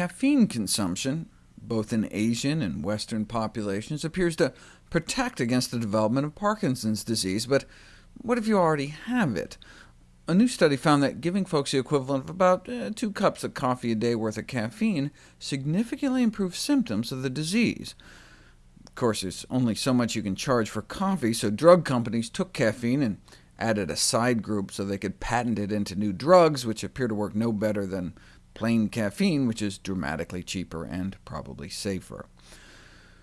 caffeine consumption, both in Asian and Western populations, appears to protect against the development of Parkinson's disease, but what if you already have it? A new study found that giving folks the equivalent of about uh, two cups of coffee a day worth of caffeine significantly improved symptoms of the disease. Of course, there's only so much you can charge for coffee, so drug companies took caffeine and added a side group so they could patent it into new drugs, which appear to work no better than plain caffeine, which is dramatically cheaper and probably safer.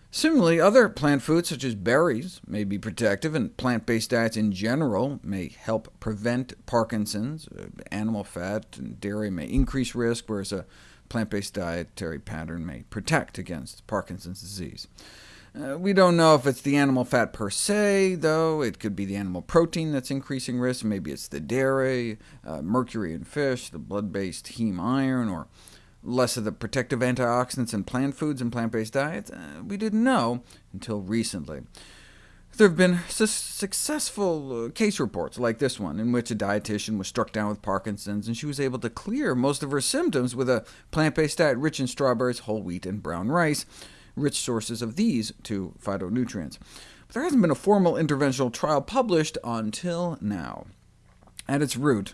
Similarly, other plant foods, such as berries, may be protective, and plant-based diets in general may help prevent Parkinson's. Uh, animal fat and dairy may increase risk, whereas a plant-based dietary pattern may protect against Parkinson's disease. Uh, we don't know if it's the animal fat per se, though. It could be the animal protein that's increasing risk. Maybe it's the dairy, uh, mercury in fish, the blood-based heme iron, or less of the protective antioxidants in plant foods and plant-based diets? Uh, we didn't know until recently. There have been su successful uh, case reports like this one, in which a dietitian was struck down with Parkinson's, and she was able to clear most of her symptoms with a plant-based diet rich in strawberries, whole wheat, and brown rice, rich sources of these two phytonutrients. But there hasn't been a formal interventional trial published until now. At its root,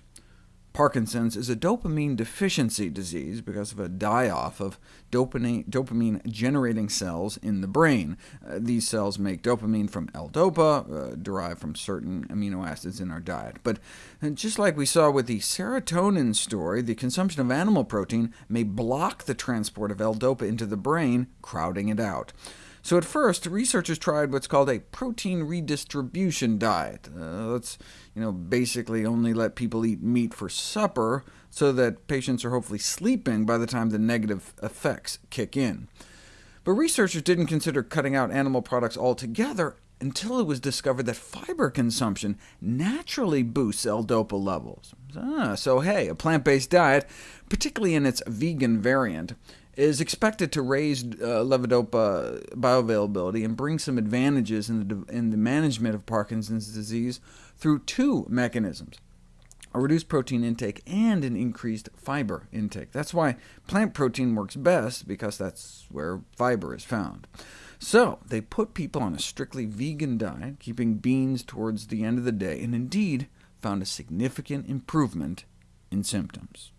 Parkinson's is a dopamine deficiency disease because of a die-off of dopamine-generating cells in the brain. Uh, these cells make dopamine from L-DOPA, uh, derived from certain amino acids in our diet. But uh, just like we saw with the serotonin story, the consumption of animal protein may block the transport of L-DOPA into the brain, crowding it out. So at first, researchers tried what's called a protein redistribution diet. Uh, you know, basically only let people eat meat for supper, so that patients are hopefully sleeping by the time the negative effects kick in. But researchers didn't consider cutting out animal products altogether until it was discovered that fiber consumption naturally boosts L-DOPA levels. Ah, so hey, a plant-based diet, particularly in its vegan variant, is expected to raise uh, levodopa bioavailability and bring some advantages in the, in the management of Parkinson's disease through two mechanisms, a reduced protein intake and an increased fiber intake. That's why plant protein works best, because that's where fiber is found. So they put people on a strictly vegan diet, keeping beans towards the end of the day, and indeed found a significant improvement in symptoms.